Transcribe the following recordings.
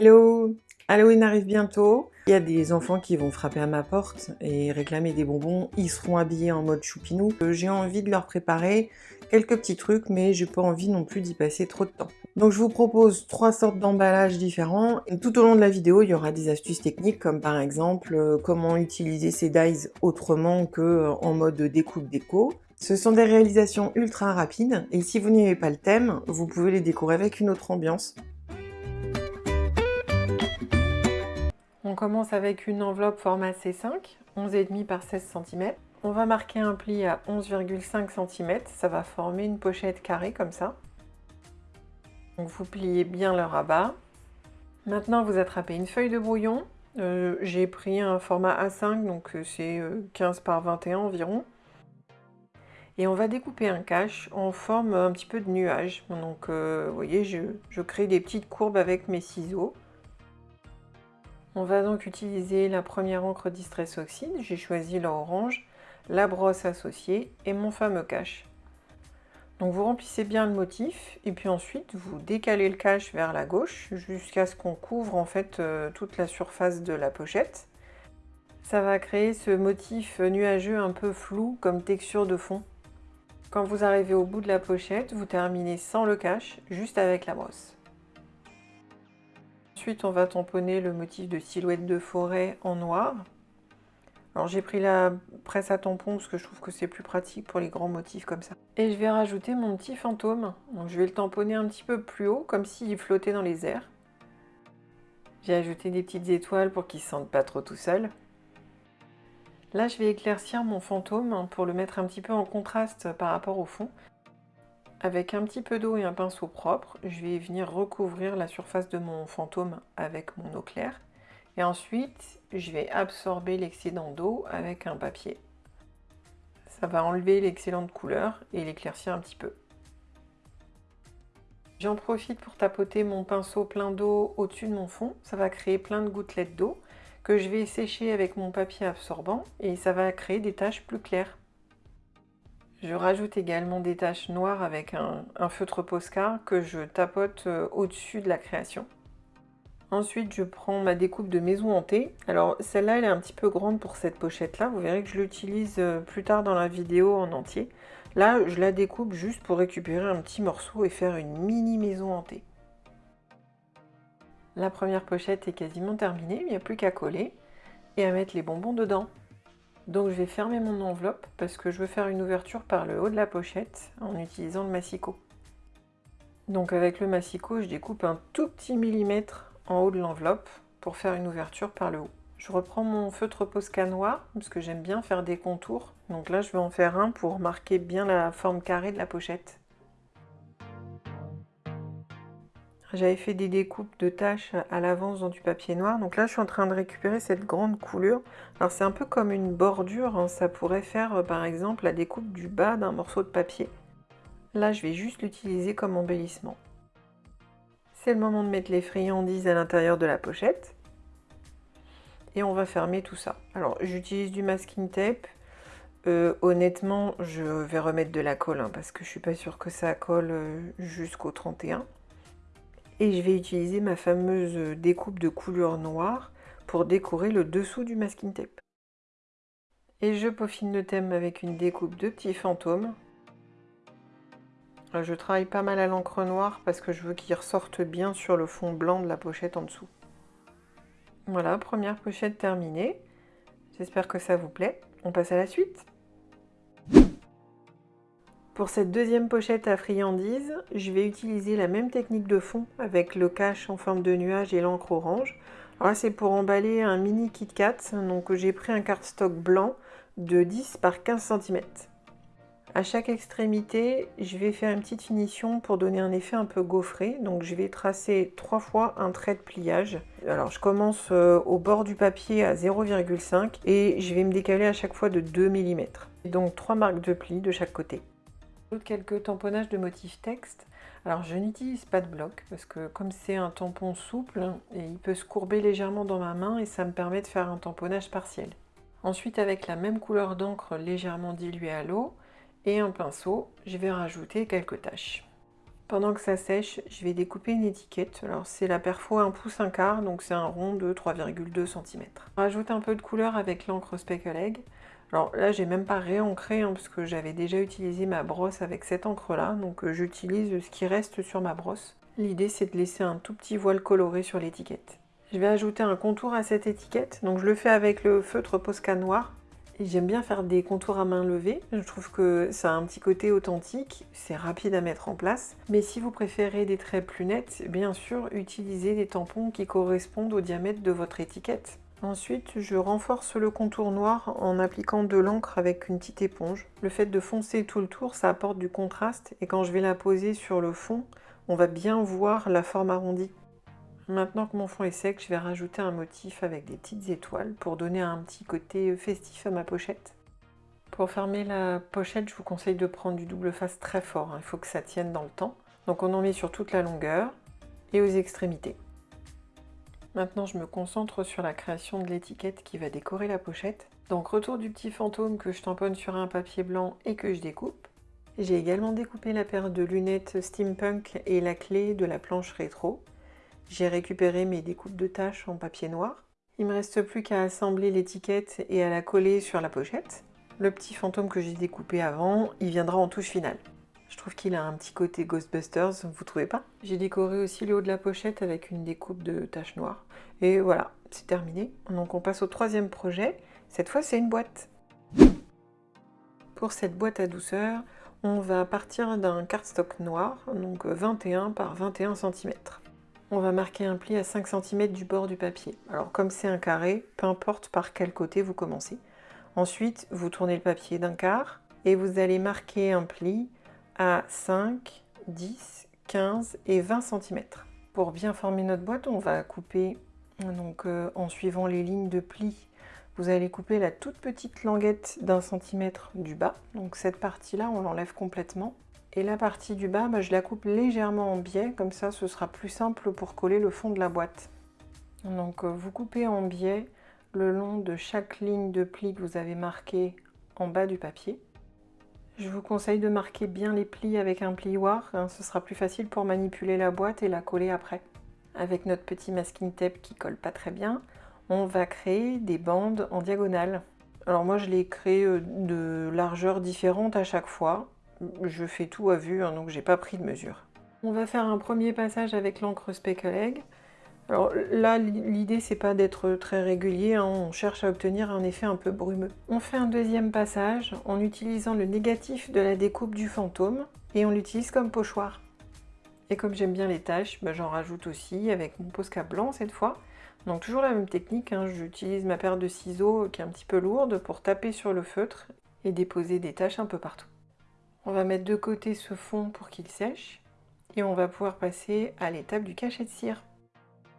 Hello Halloween arrive bientôt. Il y a des enfants qui vont frapper à ma porte et réclamer des bonbons. Ils seront habillés en mode choupinou. Euh, j'ai envie de leur préparer quelques petits trucs, mais j'ai pas envie non plus d'y passer trop de temps. Donc je vous propose trois sortes d'emballages différents. Tout au long de la vidéo, il y aura des astuces techniques, comme par exemple euh, comment utiliser ces dies autrement que euh, en mode découpe déco. Ce sont des réalisations ultra rapides, et si vous n'aimez pas le thème, vous pouvez les décorer avec une autre ambiance. Commence avec une enveloppe format C5, 11,5 par 16 cm. On va marquer un pli à 11,5 cm, ça va former une pochette carrée comme ça. Vous pliez bien le rabat. Maintenant vous attrapez une feuille de brouillon. Euh, j'ai pris un format A5, donc euh, c'est 15 euh, par 21 environ. Et on va découper un cache en forme un petit peu de nuage. Donc vous voyez, je crée des petites courbes avec mes ciseaux. On va donc utiliser la première encre Distress Oxide, j'ai choisi l'orange, la brosse associée et mon fameux cache. Donc vous remplissez bien le motif et puis ensuite vous décalez le cache vers la gauche jusqu'à ce qu'on couvre en fait euh, toute la surface de la pochette. Ça va créer ce motif nuageux un peu flou comme texture de fond. Quand vous arrivez au bout de la pochette, vous terminez sans le cache, juste avec la brosse. Ensuite, on va tamponner le motif de silhouette de forêt en noir. Alors j'ai pris la presse à tampon parce que je trouve que c'est plus pratique pour les grands motifs comme ça. Et je vais rajouter mon petit fantôme. Donc je vais le tamponner un petit peu plus haut, comme s'il flottait dans les airs. J'ai ajouté des petites étoiles pour qu'il ne se sente pas trop tout seul. Là, je vais éclaircir mon fantôme pour le mettre un petit peu en contraste par rapport au fond. Avec un petit peu d'eau et un pinceau propre, je vais venir recouvrir la surface de mon fantôme avec mon eau claire. Et ensuite, je vais absorber l'excédent d'eau avec un papier. Ça va enlever l'excellent de couleur et l'éclaircir un petit peu. J'en profite pour tapoter mon pinceau plein d'eau au-dessus de mon fond. Ça va créer plein de gouttelettes d'eau que je vais sécher avec mon papier absorbant et ça va créer des taches plus claires. Je rajoute également des taches noires avec un, feutre Posca que je tapote euh, au-dessus de la création. Ensuite, je prends ma découpe de maison hantée. Alors, celle-là, elle est un petit peu grande pour cette pochette-là. Vous verrez que je l'utilise euh, plus tard dans la vidéo en entier. Là, je la découpe juste pour récupérer un petit morceau et faire une mini maison hantée. La première pochette est quasiment terminée, il n'y a plus qu'à coller et à mettre les bonbons dedans. Donc je vais fermer mon enveloppe parce que je veux faire une ouverture par le haut de la pochette en utilisant le massicot. Donc avec le massicot, je découpe un tout petit millimètre en haut de l'enveloppe pour faire une ouverture par le haut. Je reprends mon feutre Posca noir parce que j'aime bien faire des contours. Donc là, je vais en faire un pour marquer bien la forme carrée de la pochette. J'avais fait des découpes de taches à l'avance dans du papier noir. Donc là, je suis en train de récupérer cette grande coulure. Alors c'est un peu comme une bordure. Hein. Ça pourrait faire, euh, par exemple, la découpe du bas d'un morceau de papier. Là, je vais juste l'utiliser comme embellissement. C'est le moment de mettre les friandises à l'intérieur de la pochette. Et on va fermer tout ça. Alors, j'utilise du masking tape. Euh, honnêtement, je vais remettre de la colle hein, parce que je suis pas sûre que ça colle euh, jusqu'au 31 et je vais utiliser ma fameuse découpe de couleur noire pour décorer le dessous du masking tape. Et je peaufine le thème avec une découpe de petits fantômes. Je travaille pas mal à l'encre noire parce que je veux qu'il ressorte bien sur le fond blanc de la pochette en dessous. Voilà, première pochette terminée. J'espère que ça vous plaît. On passe à la suite. Pour cette deuxième pochette à friandises, je vais utiliser la même technique de fond avec le cache en forme de nuage et l'encre orange. Alors là, c'est pour emballer un mini Kit Kat, donc j'ai pris un cardstock blanc de 10 par 15 cm. À chaque extrémité, je vais faire une petite finition pour donner un effet un peu gaufré. Donc je vais tracer trois fois un trait de pliage. Alors je commence euh, au bord du papier à 0,5 et je vais me décaler à chaque fois de 2 mm. Donc trois marques de pli de chaque côté quelques tamponnages de motifs texte. Alors je n'utilise pas de bloc parce que comme c'est un tampon souple, il peut se courber légèrement dans ma main et ça me permet de faire un tamponnage partiel. Ensuite avec la même couleur d'encre légèrement diluée à l'eau et un pinceau, je vais rajouter quelques taches. Pendant que ça sèche, je vais découper une étiquette. Alors c'est la perfo 1 pouce 1 quart, donc c'est un rond de 3,2 cm. Rajoute un peu de couleur avec l'encre Speckle Egg. Alors là, j'ai même pas réancré, hein, parce que j'avais déjà utilisé ma brosse avec cette encre-là, donc euh, j'utilise ce qui reste sur ma brosse. L'idée, c'est de laisser un tout petit voile coloré sur l'étiquette. Je vais ajouter un contour à cette étiquette, donc je le fais avec le feutre Posca noir. J'aime bien faire des contours à main levée, je trouve que ça a un petit côté authentique, c'est rapide à mettre en place. Mais si vous préférez des traits plus nets, bien sûr, utilisez des tampons qui correspondent au diamètre de votre étiquette. Ensuite, je renforce le contour noir en appliquant de l'encre avec une petite éponge. Le fait de foncer tout le tour, ça apporte du contraste et quand je vais la poser sur le fond, on va bien voir la forme arrondie. Maintenant que mon fond est sec, je vais rajouter un motif avec des petites étoiles pour donner un petit côté festif à ma pochette. Pour fermer la pochette, je vous conseille de prendre du double face très fort, hein. il faut que ça tienne dans le temps. Donc on en met sur toute la longueur et aux extrémités. Maintenant, je me concentre sur la création de l'étiquette qui va décorer la pochette. Donc retour du petit fantôme que je tamponne sur un papier blanc et que je découpe. J'ai également découpé la paire de lunettes steampunk et la clé de la planche rétro. J'ai récupéré mes découpes de tâches en papier noir. Il me reste plus qu'à assembler l'étiquette et à la coller sur la pochette. Le petit fantôme que j'ai découpé avant, il viendra en touche finale. Je trouve qu'il a un petit côté Ghostbusters, vous trouvez pas? J'ai décoré aussi le haut de la pochette avec une découpe de taches noires. Et voilà, c'est terminé. Donc on passe au troisième projet. Cette fois, c'est une boîte. Pour cette boîte à douceur, on va partir d'un cardstock noir, donc 21 par 21 cm. On va marquer un pli à 5 cm du bord du papier. Alors comme c'est un carré, peu importe par quel côté vous commencez. Ensuite, vous tournez le papier d'un quart et vous allez marquer un pli à 5, 10, 15 et 20 cm. Pour bien former notre boîte, on va couper donc, euh, en suivant les lignes de pli. Vous allez couper la toute petite languette d'un centimètre du bas. Donc cette partie-là, on l'enlève complètement. Et la partie du bas, bah, je la coupe légèrement en biais, comme ça ce sera plus simple pour coller le fond de la boîte. Donc euh, vous coupez en biais le long de chaque ligne de pli que vous avez marqué en bas du papier. Je vous conseille de marquer bien les plis avec un plioir, hein, ce sera plus facile pour manipuler la boîte et la coller après. Avec notre petit masking tape qui colle pas très bien, on va créer des bandes en diagonale. Alors moi je les crée euh, de largeurs différentes à chaque fois, je fais tout à vue, hein, donc j'ai pas pris de mesure. On va faire un premier passage avec l'encre Speckle Egg. Alors là, l'idée c'est pas d'être très régulier, hein, on cherche à obtenir un effet un peu brumeux. On fait un deuxième passage en utilisant le négatif de la découpe du fantôme et on l'utilise comme pochoir. Et comme j'aime bien les taches, bah, j'en rajoute aussi avec mon Posca blanc cette fois. Donc toujours la même technique, hein, j'utilise ma paire de ciseaux qui est un petit peu lourde pour taper sur le feutre et déposer des taches un peu partout. On va mettre de côté ce fond pour qu'il sèche et on va pouvoir passer à l'étape du cachet de cire.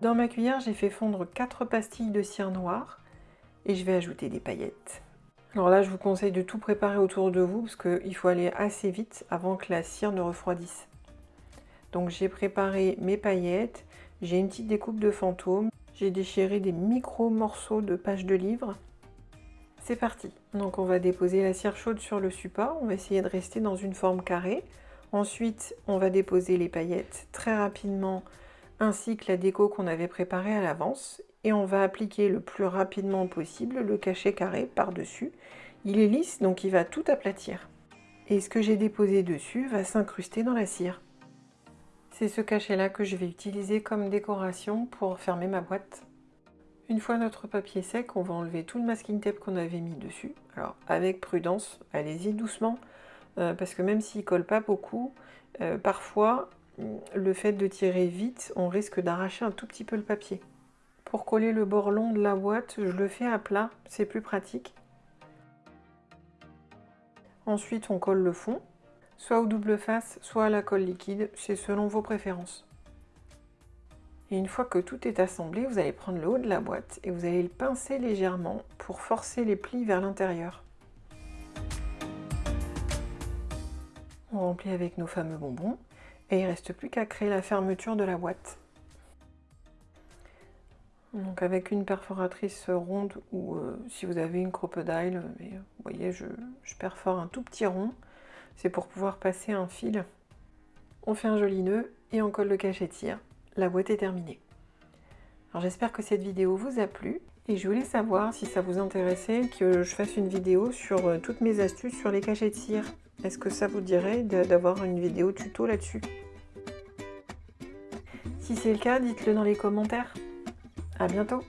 Dans ma cuillère, j'ai fait fondre 4 pastilles de cire noire et je vais ajouter des paillettes. Alors là, je vous conseille de tout préparer autour de vous parce qu'il faut aller assez vite avant que la cire ne refroidisse. Donc j'ai préparé mes paillettes, j'ai une petite découpe de fantôme, j'ai déchiré des micro morceaux de pages de livres c'est parti Donc on va déposer la cire chaude sur le support, on va essayer de rester dans une forme carrée. Ensuite, on va déposer les paillettes très rapidement, ainsi que la déco qu'on avait préparée à l'avance. Et on va appliquer le plus rapidement possible le cachet carré par-dessus. Il est lisse, donc il va tout aplatir. Et ce que j'ai déposé dessus va s'incruster dans la cire. C'est ce cachet-là que je vais utiliser comme décoration pour fermer ma boîte. Une fois notre papier sec, on va enlever tout le masking tape qu'on avait mis dessus. Alors avec prudence, allez-y doucement, euh, parce que même s'il colle pas beaucoup, euh, parfois le fait de tirer vite, on risque d'arracher un tout petit peu le papier. Pour coller le bord long de la boîte, je le fais à plat, c'est plus pratique. Ensuite, on colle le fond, soit au double face, soit à la colle liquide, c'est selon vos préférences. Et une fois que tout est assemblé, vous allez prendre le haut de la boîte et vous allez le pincer légèrement pour forcer les plis vers l'intérieur. On remplit avec nos fameux bonbons et il ne reste plus qu'à créer la fermeture de la boîte. Donc avec une perforatrice ronde ou euh, si vous avez une crocodile, euh, vous voyez, je, perfore un tout petit rond. C'est pour pouvoir passer un fil. On fait un joli nœud et on colle le cachetier. La boîte est terminée. Alors j'espère que cette vidéo vous a plu et je voulais savoir si ça vous intéressait que je fasse une vidéo sur euh, toutes mes astuces sur les cachets de cire. Est-ce que ça vous dirait d'avoir une vidéo tuto là-dessus? Si c'est le cas, dites-le dans les commentaires. À bientôt